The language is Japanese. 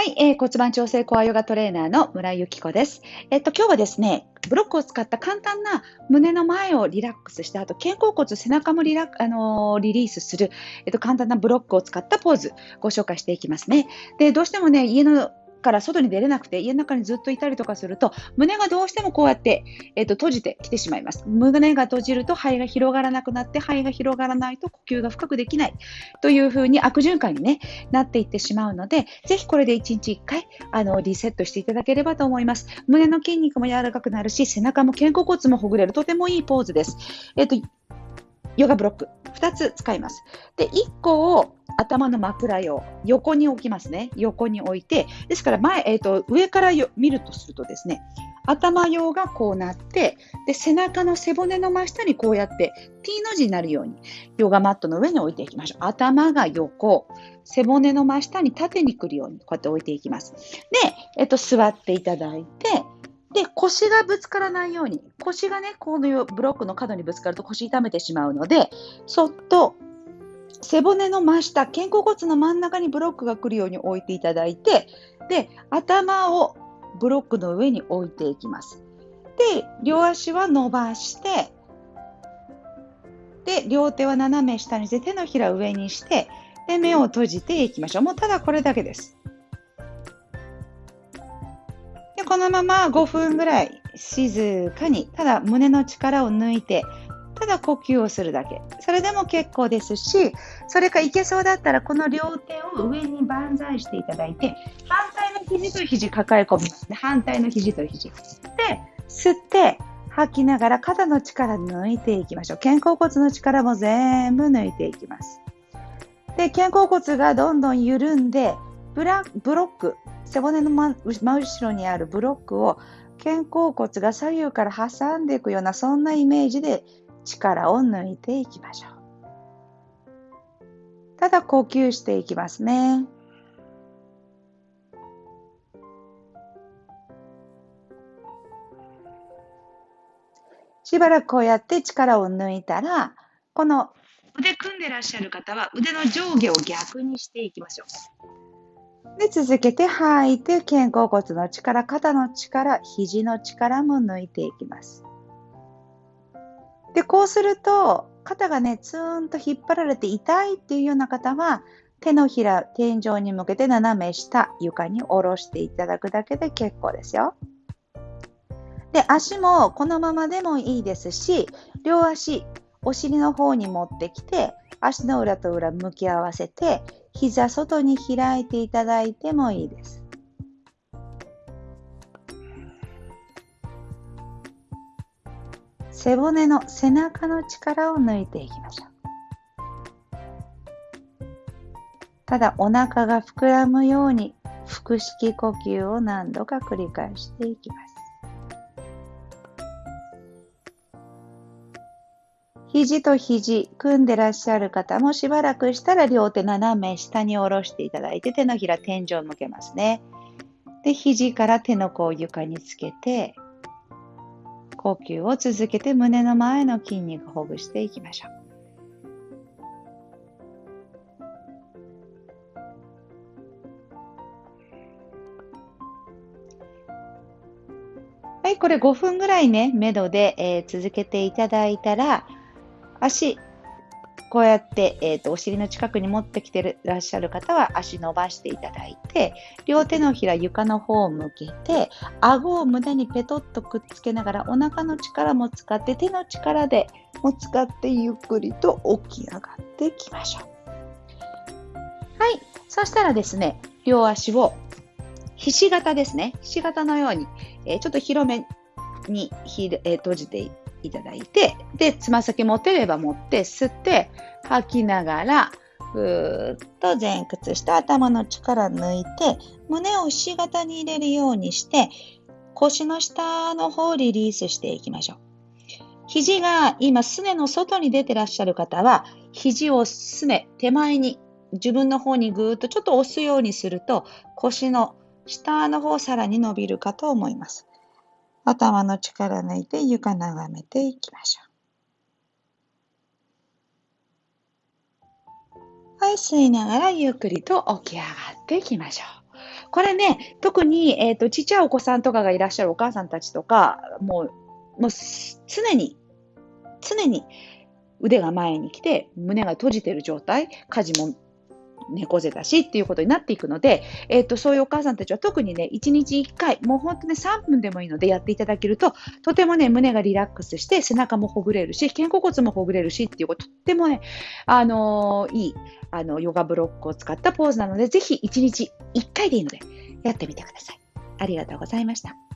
はい、えー、骨盤調整コアヨガトレーナーの村井由紀子です。えっと、今日はですね、ブロックを使った簡単な胸の前をリラックスした後肩甲骨、背中もリラ,、あのー、リリースする、えっと、簡単なブロックを使ったポーズ、ご紹介していきますね。で、どうしてもね、家のから外に出れなくて家の中にずっといたりとかすると胸がどうしてもこうやって、えー、と閉じてきてしまいます。胸が閉じると肺が広がらなくなって肺が広がらないと呼吸が深くできない。というふうに悪循環に、ね、なっていってしまうのでぜひこれで1日1回あのリセットしていただければと思います。胸の筋肉も柔らかくなるし背中も肩甲骨もほぐれる。とてもいいポーズです、えーとヨガブロック2つ使います。で、1個を頭の枕用、横に置きますね。横に置いて、ですから前、えーと、上から見るとするとですね、頭用がこうなって、で背中の背骨の真下にこうやって T の字になるようにヨガマットの上に置いていきましょう。頭が横、背骨の真下に縦に来るようにこうやって置いていきます。で、えっと、座っていただいて、で、腰がぶつからないように、腰がね、このブロックの角にぶつかると腰痛めてしまうので、そっと背骨の真下、肩甲骨の真ん中にブロックが来るように置いていただいて、で、頭をブロックの上に置いていきます。で、両足は伸ばして、で、両手は斜め下にして、手のひら上にして、で、目を閉じていきましょう。もうただこれだけです。このまま5分ぐらい静かに、ただ胸の力を抜いて、ただ呼吸をするだけ。それでも結構ですし、それかいけそうだったら、この両手を上に万歳していただいて、反対の肘と肘抱え込みます。反対の肘と肘。で、吸って、吐きながら肩の力抜いていきましょう。肩甲骨の力も全部抜いていきます。で、肩甲骨がどんどん緩んで、ブラブロック、背骨の真後ろにあるブロックを肩甲骨が左右から挟んでいくようなそんなイメージで力を抜いていきましょう。ただ呼吸していきますね。しばらくこうやって力を抜いたら、この腕組んでらっしゃる方は腕の上下を逆にしていきましょう。で、続けて吐いて、肩甲骨の力、肩の力、肘の力も抜いていきます。で、こうすると、肩がね、ツーンと引っ張られて痛いっていうような方は、手のひら、天井に向けて斜め下、床に下ろしていただくだけで結構ですよ。で、足もこのままでもいいですし、両足、お尻の方に持ってきて、足の裏と裏向き合わせて、膝外に開いていただいてもいいです。背骨の背中の力を抜いていきましょう。ただお腹が膨らむように腹式呼吸を何度か繰り返していきます。肘と肘組んでらっしゃる方もしばらくしたら両手斜め下に下ろしていただいて手のひら天井を向けますね。で、肘から手の甲を床につけて呼吸を続けて胸の前の筋肉ほぐしていきましょう。はい、これ5分ぐらいね、めどで、えー、続けていただいたら、足、こうやって、えーと、お尻の近くに持ってきてらっしゃる方は足伸ばしていただいて両手のひら床の方を向けて顎を胸にペトッとくっつけながらお腹の力も使って手の力でも使ってゆっくりと起き上がっていきましょう。はい。そしたらですね、両足をひし形ですね。ひし形のように、えー、ちょっと広めにひ、えー、閉じていただいて、で、つま先持てれば持って、吸って、吐きながら、ふーっと前屈して頭の力抜いて、胸をひし形に入れるようにして、腰の下の方をリリースしていきましょう。肘が今、すねの外に出てらっしゃる方は、肘をすね、手前に、自分の方にぐーっとちょっと押すようにすると、腰の下の方さらに伸びるかと思います。頭の力抜いて床眺めていきましょう。はい、吸いながらゆっくりと起き上がっていきましょう。これね、特に、えっ、と、ちっちゃいお子さんとかがいらっしゃるお母さんたちとか、もう、もう常に、常に腕が前に来て、胸が閉じてる状態、家事も猫背だしっていうことになっていくので、えっ、と、そういうお母さんたちは特にね、1日1回、もう本当に3分でもいいのでやっていただけると、とてもね、胸がリラックスして、背中もほぐれるし、肩甲骨もほぐれるしっていうこ、とってもね、あのー、いい、あの、ヨガブロックを使ったポーズなので、ぜひ1日1回でいいので、やってみてください。ありがとうございました。